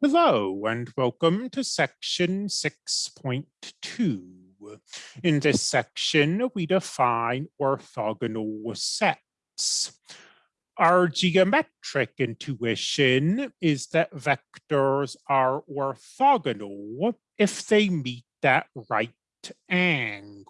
Hello and welcome to section 6.2. In this section, we define orthogonal sets. Our geometric intuition is that vectors are orthogonal if they meet that right angles.